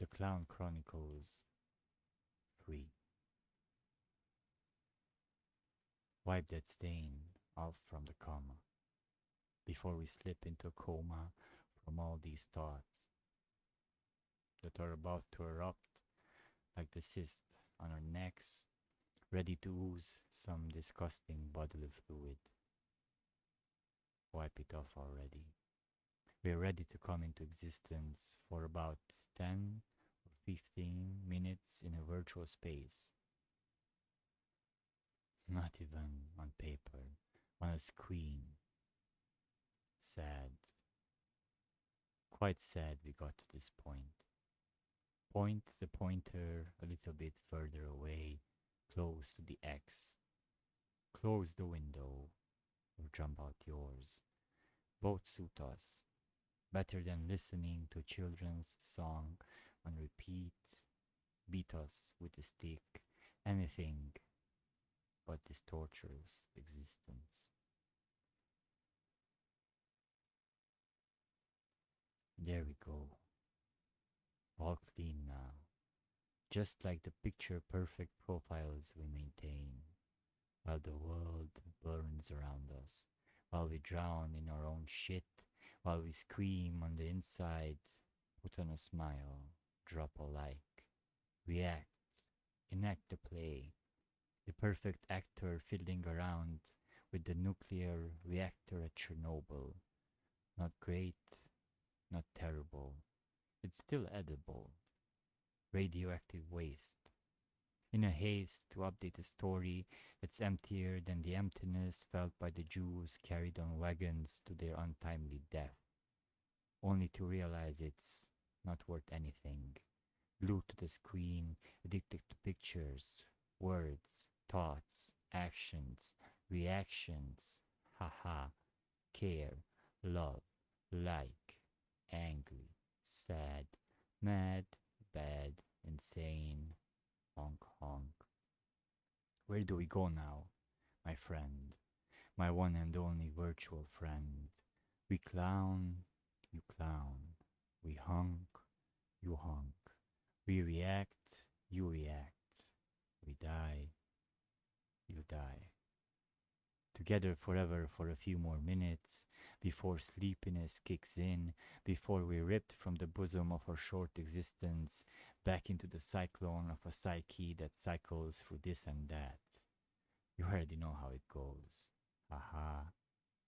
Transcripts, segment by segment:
The Clown Chronicles 3. Wipe that stain off from the coma before we slip into a coma from all these thoughts that are about to erupt like the cyst on our necks, ready to ooze some disgusting bodily fluid. Wipe it off already. We're ready to come into existence for about 10 or 15 minutes in a virtual space. Not even on paper, on a screen. Sad. Quite sad we got to this point. Point the pointer a little bit further away, close to the X. Close the window or jump out yours. Both suit us better than listening to children's song on repeat, beat us with a stick, anything but this torturous existence. There we go. All clean now. Just like the picture perfect profiles we maintain, while the world burns around us, while we drown in our own shit while we scream on the inside, put on a smile, drop a like, react, enact the play, the perfect actor fiddling around with the nuclear reactor at Chernobyl. Not great, not terrible. It's still edible. Radioactive waste. In a haste to update a story that's emptier than the emptiness felt by the Jews carried on wagons to their untimely death, only to realize it's not worth anything. Glued to the screen, addicted to pictures, words, thoughts, actions, reactions, haha, care, love, like, angry, sad, mad, bad, insane, honk honk. Where do we go now, my friend, my one and only virtual friend? We clown, you clown. We honk, you honk. We react, you react. We die, you die. Together forever for a few more minutes, before sleepiness kicks in, before we're ripped from the bosom of our short existence back into the cyclone of a psyche that cycles through this and that. You already know how it goes. Aha,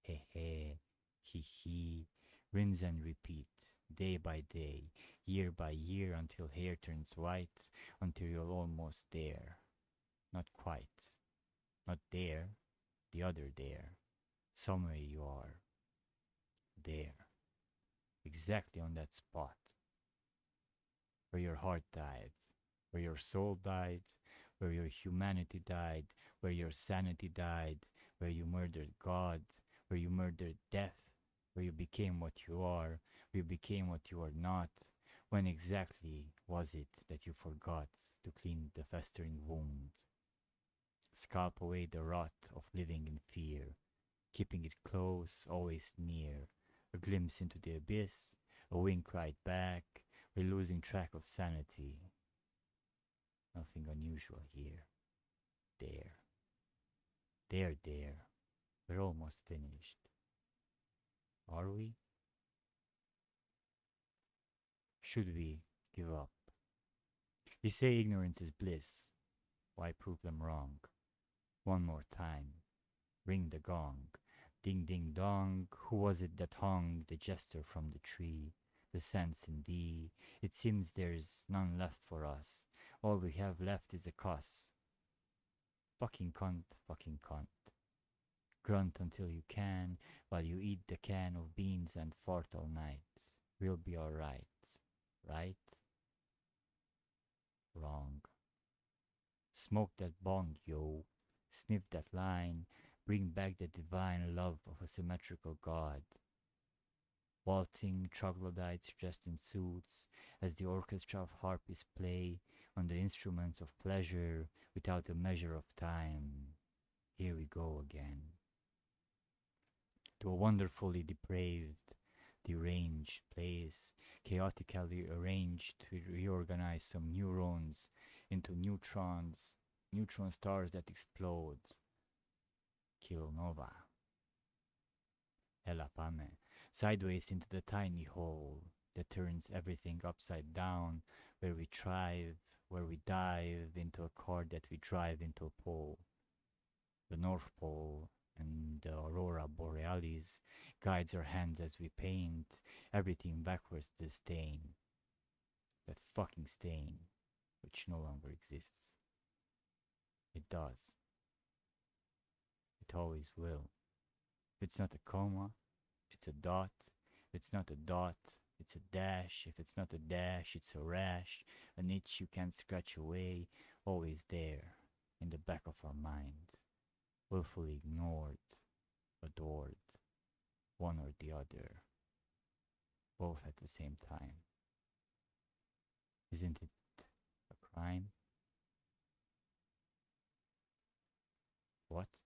he he, he he, rinse and repeat, day by day, year by year, until hair turns white, until you're almost there. Not quite. Not there, the other there. Somewhere you are. There. Exactly on that spot. Where your heart died, where your soul died, where your humanity died, where your sanity died, where you murdered God, where you murdered death, where you became what you are, where you became what you are not. When exactly was it that you forgot to clean the festering wound? Scalp away the rot of living in fear, keeping it close, always near, a glimpse into the abyss, a wink right back, we're losing track of sanity. Nothing unusual here. There. There, there. We're almost finished. Are we? Should we give up? They say ignorance is bliss. Why prove them wrong? One more time. Ring the gong. Ding ding dong. Who was it that hung the jester from the tree? The sense in thee. It seems there's none left for us. All we have left is a cuss. Fucking cunt, fucking cunt. Grunt until you can, while you eat the can of beans and fart all night. We'll be alright, right? Wrong. Smoke that bong, yo. Sniff that line. Bring back the divine love of a symmetrical God. Waltzing troglodytes dressed in suits as the orchestra of harpies play on the instruments of pleasure without a measure of time. Here we go again to a wonderfully depraved, deranged place, chaotically arranged to reorganize some neurons into neutrons, neutron stars that explode. Kilonova. Elapame, sideways into the tiny hole that turns everything upside down, where we thrive, where we dive into a cord that we drive into a pole. The North Pole and the Aurora Borealis guides our hands as we paint everything backwards the stain. That fucking stain, which no longer exists. It does. It always will. If it's not a comma, it's a dot. If it's not a dot, it's a dash. If it's not a dash, it's a rash. An itch you can't scratch away, always there, in the back of our mind. Willfully ignored, adored, one or the other, both at the same time. Isn't it a crime? What?